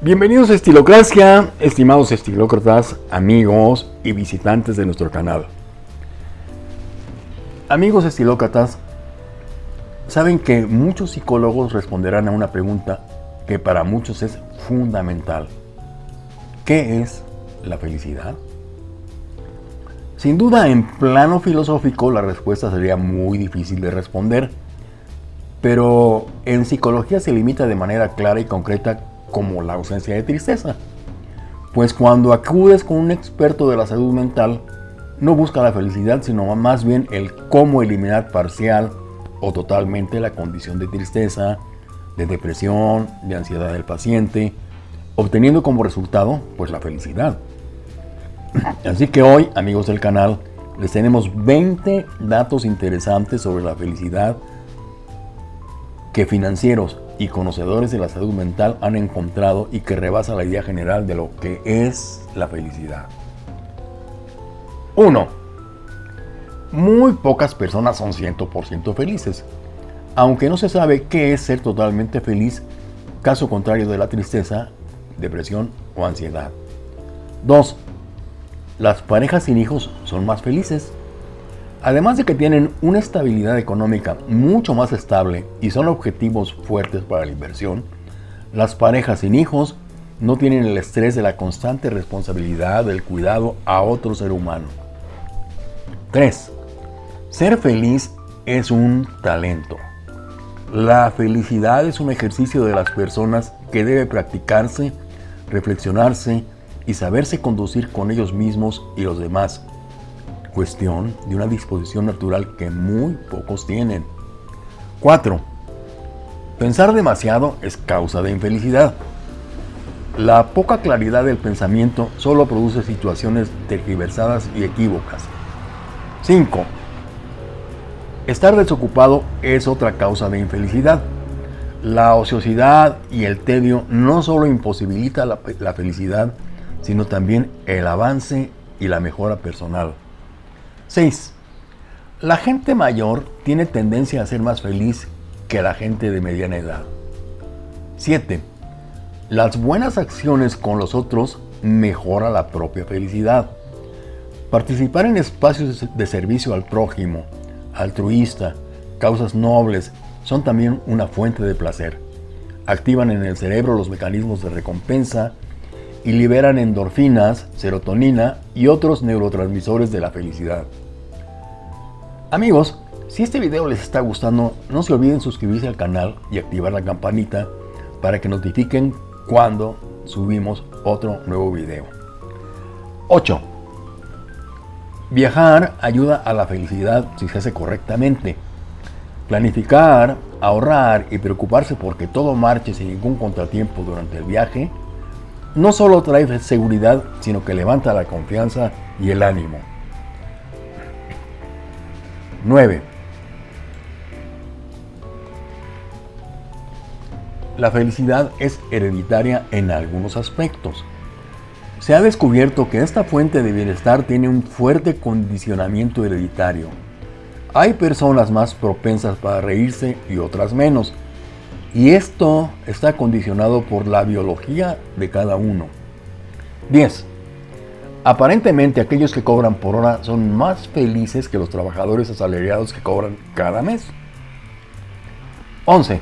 Bienvenidos a Estilocracia, estimados estilócratas, amigos y visitantes de nuestro canal. Amigos estilócratas, saben que muchos psicólogos responderán a una pregunta que para muchos es fundamental. ¿Qué es la felicidad? Sin duda, en plano filosófico, la respuesta sería muy difícil de responder, pero en psicología se limita de manera clara y concreta como la ausencia de tristeza. Pues cuando acudes con un experto de la salud mental, no busca la felicidad, sino más bien el cómo eliminar parcial o totalmente la condición de tristeza, de depresión, de ansiedad del paciente, obteniendo como resultado pues la felicidad. Así que hoy, amigos del canal, les tenemos 20 datos interesantes sobre la felicidad que financieros y conocedores de la salud mental han encontrado y que rebasa la idea general de lo que es la felicidad. 1. Muy pocas personas son 100% felices, aunque no se sabe qué es ser totalmente feliz, caso contrario de la tristeza, depresión o ansiedad. 2. Las parejas sin hijos son más felices. Además de que tienen una estabilidad económica mucho más estable y son objetivos fuertes para la inversión, las parejas sin hijos no tienen el estrés de la constante responsabilidad del cuidado a otro ser humano. 3. Ser feliz es un talento. La felicidad es un ejercicio de las personas que debe practicarse, reflexionarse y saberse conducir con ellos mismos y los demás cuestión de una disposición natural que muy pocos tienen. 4. Pensar demasiado es causa de infelicidad. La poca claridad del pensamiento solo produce situaciones tergiversadas y equívocas. 5. Estar desocupado es otra causa de infelicidad. La ociosidad y el tedio no solo imposibilita la, la felicidad, sino también el avance y la mejora personal. 6. La gente mayor tiene tendencia a ser más feliz que la gente de mediana edad. 7. Las buenas acciones con los otros mejora la propia felicidad. Participar en espacios de servicio al prójimo, altruista, causas nobles, son también una fuente de placer. Activan en el cerebro los mecanismos de recompensa y liberan endorfinas, serotonina y otros neurotransmisores de la felicidad. Amigos, si este video les está gustando, no se olviden suscribirse al canal y activar la campanita para que notifiquen cuando subimos otro nuevo video. 8. Viajar ayuda a la felicidad si se hace correctamente. Planificar, ahorrar y preocuparse porque todo marche sin ningún contratiempo durante el viaje no solo trae seguridad, sino que levanta la confianza y el ánimo. 9. La felicidad es hereditaria en algunos aspectos. Se ha descubierto que esta fuente de bienestar tiene un fuerte condicionamiento hereditario. Hay personas más propensas para reírse y otras menos. Y esto está condicionado por la biología de cada uno. 10. Aparentemente aquellos que cobran por hora son más felices que los trabajadores asalariados que cobran cada mes. 11.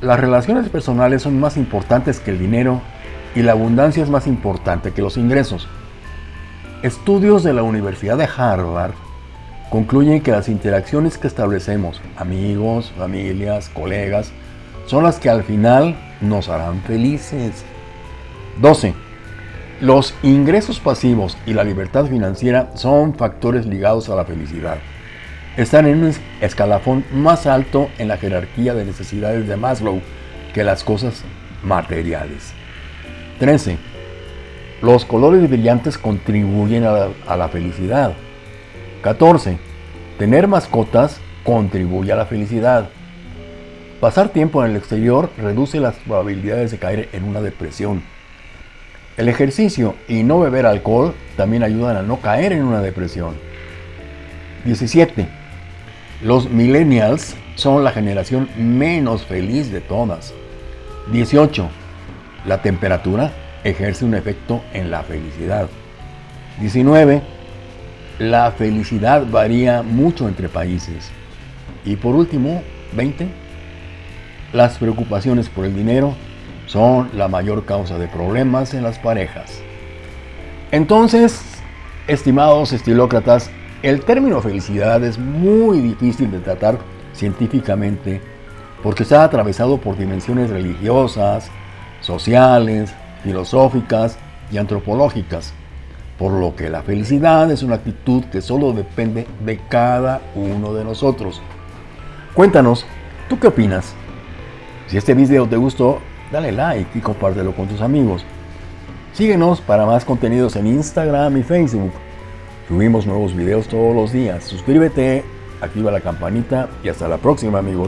Las relaciones personales son más importantes que el dinero y la abundancia es más importante que los ingresos. Estudios de la Universidad de Harvard concluyen que las interacciones que establecemos, amigos, familias, colegas, son las que al final nos harán felices. 12. Los ingresos pasivos y la libertad financiera son factores ligados a la felicidad. Están en un escalafón más alto en la jerarquía de necesidades de Maslow que las cosas materiales. 13. Los colores brillantes contribuyen a la, a la felicidad. 14. Tener mascotas contribuye a la felicidad. Pasar tiempo en el exterior reduce las probabilidades de caer en una depresión. El ejercicio y no beber alcohol también ayudan a no caer en una depresión. 17. Los millennials son la generación menos feliz de todas. 18. La temperatura ejerce un efecto en la felicidad. 19. La felicidad varía mucho entre países. Y por último, 20. Las preocupaciones por el dinero son la mayor causa de problemas en las parejas. Entonces, estimados estilócratas, el término felicidad es muy difícil de tratar científicamente porque está atravesado por dimensiones religiosas, sociales, filosóficas y antropológicas, por lo que la felicidad es una actitud que solo depende de cada uno de nosotros. Cuéntanos, ¿tú qué opinas? Si este video te gustó, dale like y compártelo con tus amigos. Síguenos para más contenidos en Instagram y Facebook. Subimos nuevos videos todos los días. Suscríbete, activa la campanita y hasta la próxima amigos.